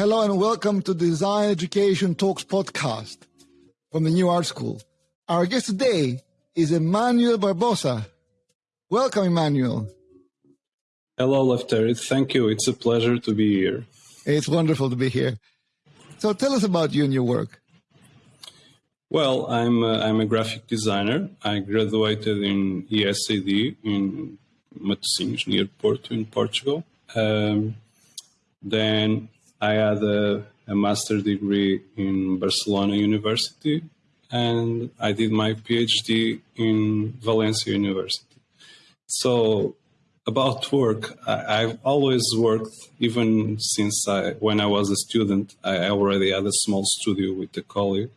Hello and welcome to Design Education Talks podcast from the New Art School. Our guest today is Emmanuel Barbosa. Welcome, Emmanuel. Hello, Lefteris. Thank you. It's a pleasure to be here. It's wonderful to be here. So tell us about you and your work. Well, I'm a, I'm a graphic designer. I graduated in ESAD in Matosinhos, near Porto, in Portugal. Um, then I had a, a master degree in Barcelona University, and I did my PhD in Valencia University. So about work, I, have always worked, even since I, when I was a student, I already had a small studio with a colleague,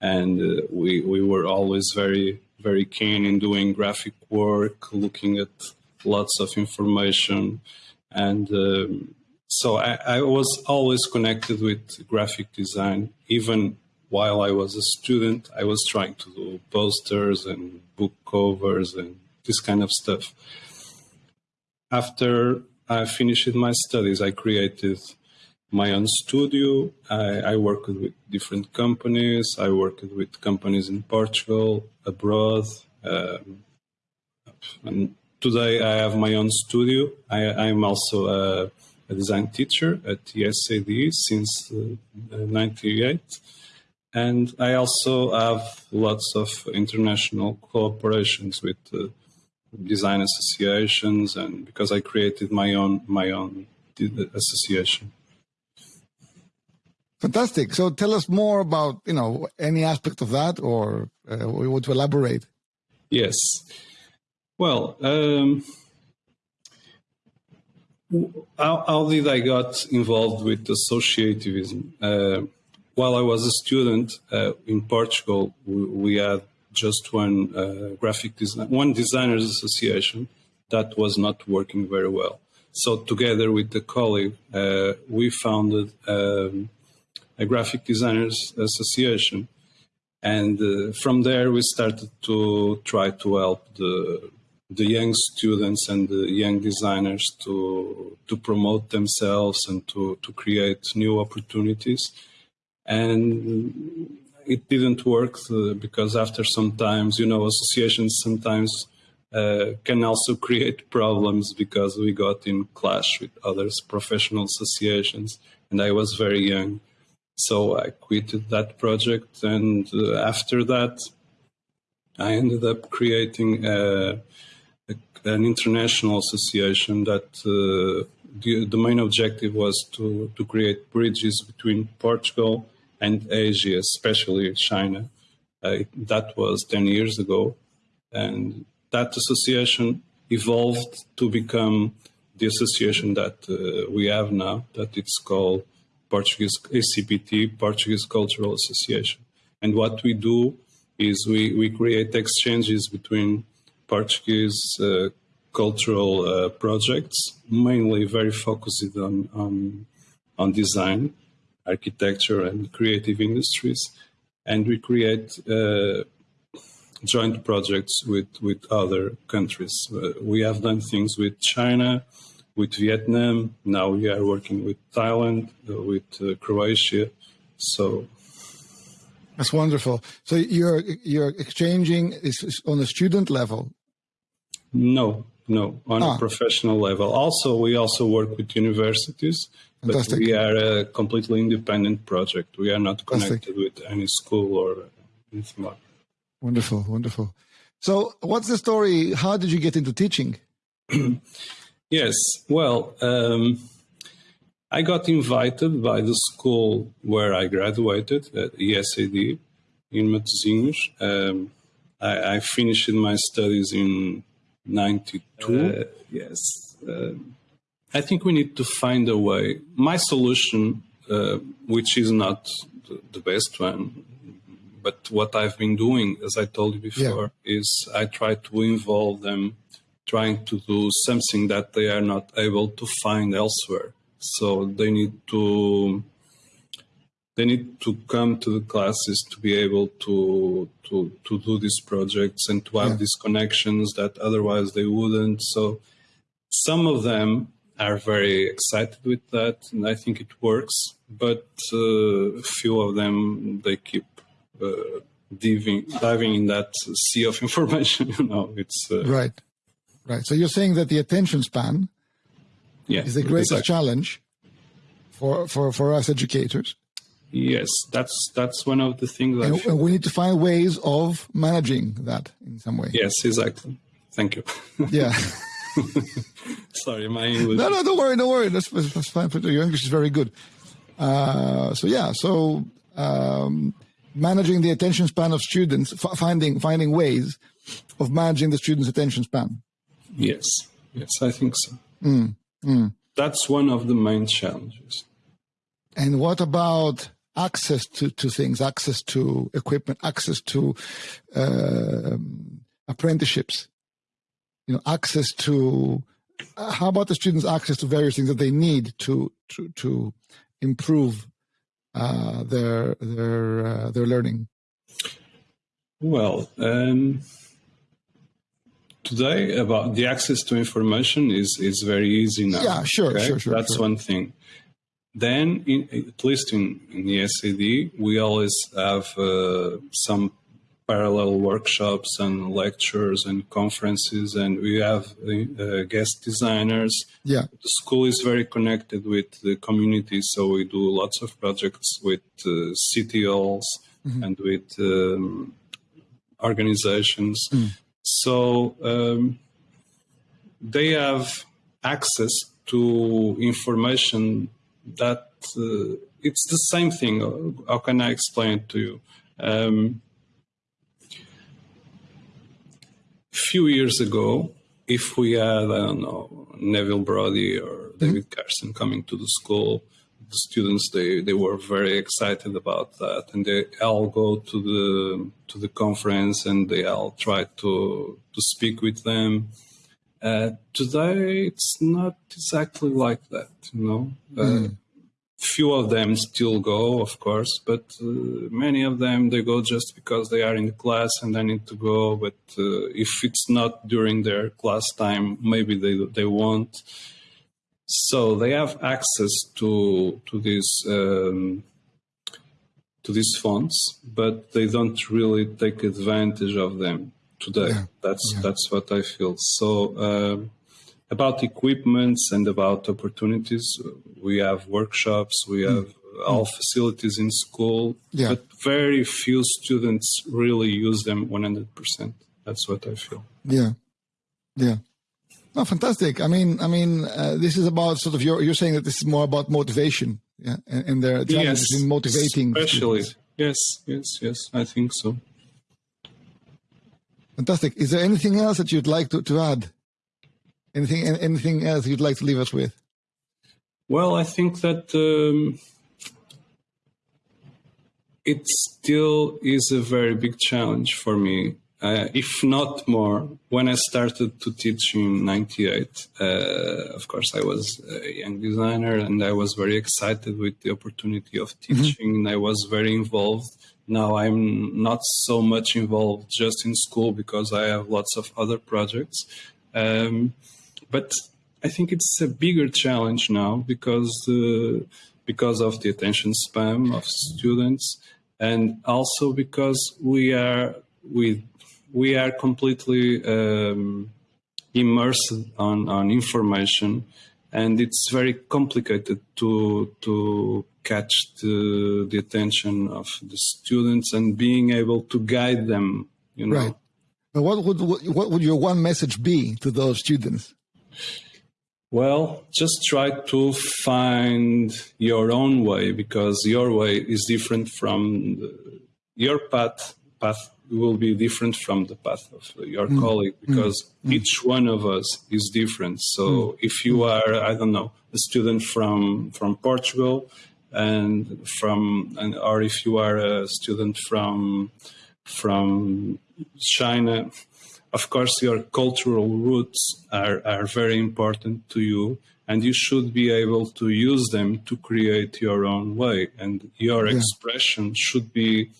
and uh, we we were always very very keen in doing graphic work, looking at lots of information, and um, so I, I was always connected with graphic design, even while I was a student, I was trying to do posters and book covers and this kind of stuff. After I finished my studies, I created my own studio. I, I worked with different companies. I worked with companies in Portugal, abroad. Um, and today I have my own studio. I, am also a, a, design teacher at ESAD since uh, 98. And I also have lots of international cooperations with uh, design associations, and because I created my own my own association. Fantastic. So tell us more about you know any aspect of that, or uh, we want to elaborate. Yes. Well, um, how, how, did I got involved with associativism? Uh, while I was a student uh, in Portugal, we, we, had just one uh, graphic design, one designers association that was not working very well. So together with the colleague, uh, we founded um, a graphic designers association. And uh, from there, we started to try to help the the young students and the young designers to to promote themselves and to to create new opportunities and it didn't work uh, because after some times, you know, associations sometimes uh, can also create problems because we got in clash with others professional associations, and I was very young, so I quit that project. And uh, after that, I ended up creating a, a, an international association that uh, the, the main objective was to to create bridges between Portugal and Asia, especially China. Uh, that was 10 years ago. And that association evolved to become the association that uh, we have now, that it's called Portuguese ACPT, Portuguese Cultural Association. And what we do is we, we create exchanges between Portuguese uh, cultural uh, projects, mainly very focused on, on, on design architecture and creative industries. And we create uh, joint projects with, with other countries. Uh, we have done things with China, with Vietnam. Now we are working with Thailand, uh, with uh, Croatia. So that's wonderful. So you're you're exchanging is on a student level. No, no, on ah. a professional level. Also, we also work with universities Fantastic. But we are a completely independent project. We are not connected Fantastic. with any school or anything like Wonderful, wonderful. So, what's the story? How did you get into teaching? yes, well, um, I got invited by the school where I graduated at ESAD in Matosinhos. Um, I, I, finished my studies in 92. Uh, yes. Um, I think we need to find a way. My solution, uh, which is not the best one, but what I've been doing, as I told you before, yeah. is I try to involve them trying to do something that they are not able to find elsewhere. So they need to they need to come to the classes to be able to to to do these projects and to have yeah. these connections that otherwise they wouldn't. So some of them are very excited with that, and I think it works. but uh, few of them they keep uh, diving diving in that sea of information. you know, it's uh, right, right. So you're saying that the attention span yeah, is the greatest exactly. challenge for for for us educators. Yes, that's that's one of the things. And, and we need to find ways of managing that in some way. Yes, exactly. Thank you. Yeah. Sorry, my English. No, no, don't worry, don't worry. That's, that's fine. Your English is very good. Uh, so yeah, so um, managing the attention span of students, f- finding finding ways of managing the students' attention span. Yes, yes, I think so. Mm, That's one of the main challenges. And what about access to, to things, access to equipment, access to um apprenticeships? You know, access to uh, how about the students' access to various things that they need to to to improve uh, their their uh, their learning? Well, um, today about the access to information is is very easy now. Yeah, sure, sure, sure, That's sure. one thing. Then, in, at least in, in the ESAD, we always have uh, some parallel workshops and lectures and conferences, and we have uh, guest designers. Yeah, The school is very connected with the community, so we do lots of projects with uh, city halls and with um, organizations. So um, they have access to information that uh, it's the same thing. How can I explain it to you? Um, few years ago, if we had, I don't know, Neville Brody or David Carson coming to the school, the students they, they were very excited about that, and they all go to the to the conference and they all try to to speak with them. Uh, today, it's not exactly like that, you know. Uh, few of them still go, of course, but uh, many of them they go just because they are in the class and they need to go. But uh, if it's not during their class time, maybe they they won't. So they have access to to these um, to these funds, but they don't really take advantage of them today. Yeah. That's that's what I feel. So. Um, about equipments and about opportunities, we have workshops, we have all facilities in school, Yeah. but very few students really use them 100%. That's what I feel. yeah, yeah. No, fantastic. I mean, I mean, uh, this is about sort of you're you're saying that this is more about motivation, yeah, and, and their challenges in motivating. Especially, students. yes, yes, yes, I think so. Fantastic. Is there anything else that you'd like to, to add? Anything anything else you'd like to leave us with? Well, I think that um, it still is a very big challenge for me, uh, if not more. When I started to teach in '98, uh, of course, I was a young designer and I was very excited with the opportunity of teaching, and I was very involved. Now I'm not so much involved just in school because I have lots of other projects. Um, but I think it's a bigger challenge now because uh, because of the attention span of students, and also because we are we we are completely um, immersed on on information, and it's very complicated to to catch the the attention of the students and being able to guide them. You know. Right. But what would what would your one message be to those students? Well, just try to find your own way because your way is different from the, your path. Path will be different from the path of your mm. colleague mm. because mm. each one of us is different. So if you are, I don't know, a student from from Portugal, and from and or if you are a student from from China, of course, your cultural roots are, are very important to you, and you should be able to use them to create your own way. And your expression should be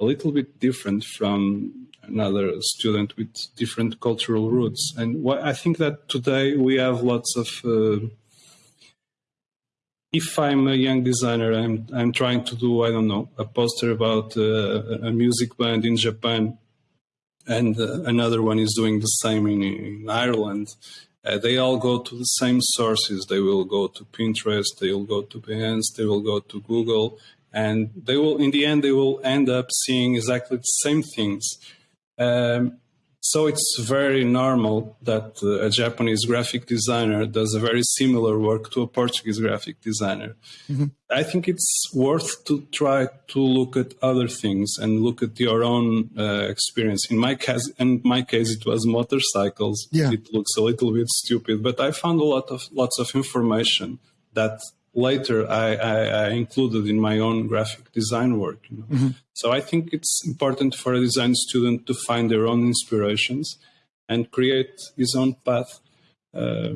a little bit different from another student with different cultural roots. And I think that today we have lots of uh, if I'm a young designer, I'm I'm trying to do I don't know a poster about uh, a music band in Japan, and uh, another one is doing the same in, in Ireland. Uh, they all go to the same sources. They will go to Pinterest, they will go to Behance, they will go to Google, and they will, in the end, they will end up seeing exactly the same things. Um, so it's very normal that uh, a Japanese graphic designer does a very similar work to a Portuguese graphic designer. Mm-hmm. I think it's worth to try to look at other things and look at your own uh, experience. In my case, in my case, it was motorcycles. Yeah. It looks a little bit stupid, but I found a lot of lots of information that later I, I, I, included in my own graphic design work. You know? mm-hmm. So I think it's important for a design student to find their own inspirations and create his own path uh,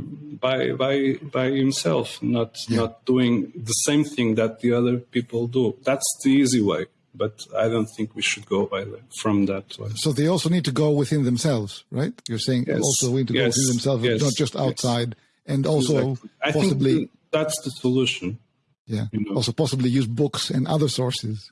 by by by himself, not yeah. not doing the same thing that the other people do. That's the easy way. But I don't think we should go by the, from that way. So they also need to go within themselves, right? You're saying yes. also need to yes. go within themselves, yes. not just outside, and also exactly. possibly that's the solution. Yeah. You know? Also, possibly use books and other sources.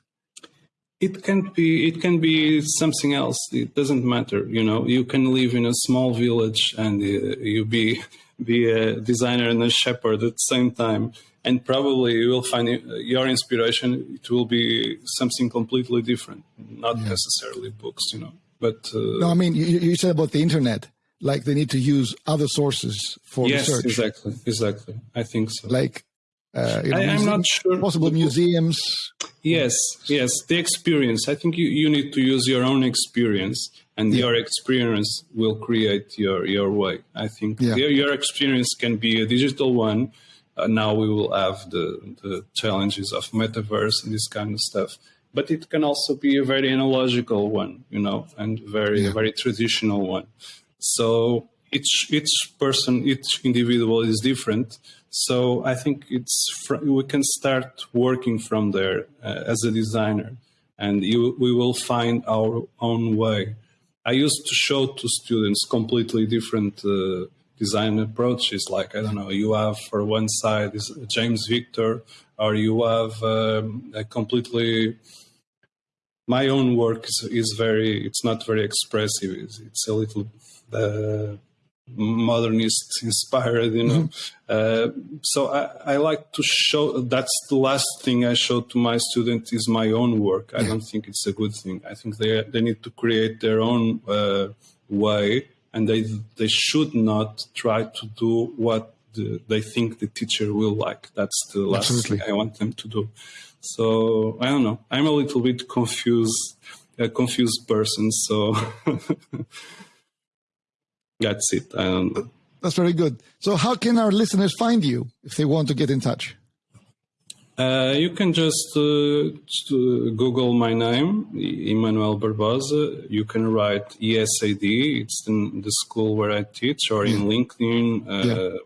It can be. It can be something else. It doesn't matter. You know, you can live in a small village and uh, you be be a designer and a shepherd at the same time, and probably you will find your inspiration. It will be something completely different, not yeah. necessarily books. You know, but uh, no, I mean, you, you said about the internet like they need to use other sources for yes, research. exactly, exactly. I think so. Like, uh, I, am not sure. Possible museums. Yes, yes. The experience. I think you, you need to use your own experience, and yeah. your experience will create your your way. I think yeah. your, your experience can be a digital one. Uh, now we will have the the challenges of metaverse and this kind of stuff but it can also be a very analogical one, you know, and very yeah. very traditional one. So each each person, each individual is different. So I think it's we can start working from there uh, as a designer, and you, we will find our own way. I used to show to students completely different uh, design approaches. Like I don't know, you have for one side is James Victore, or you have um, a completely my own work is, is, very it's not very expressive. It's, it's a little uh, modernist inspired you know. Mm-hmm. uh, so I, I, like to show that's the last thing i show to my students is my own work. I don't think it's a good thing. I think they they need to create their own uh, way and they they should not try to do what the, they think the teacher will like that's the last Absolutely. thing i want them to do so i don't know i'm a little bit confused a confused person so that's it. That's very good. So, how can our listeners find you if they want to get in touch? Uh, you can just uh, Google my name, Emmanuel Barbosa. You can write ESAD, it's in the school where I teach, or in LinkedIn. Uh, yeah.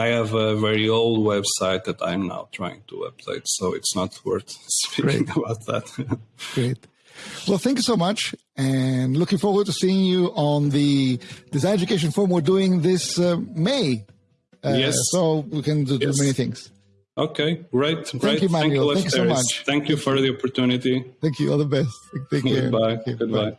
I have a very old website that I'm now trying to update, so it's not worth speaking Great. about that. Great. Well, thank you so much, and looking forward to seeing you on the Design Education Forum we're doing this uh, May. Uh, yes. So we can do, yes. do many things. Okay, great. Thank great. you, Manuel. Thank you, Thank you so much. Thank you for the opportunity. Thank you. All the best. Take care. Goodbye. Goodbye. Bye.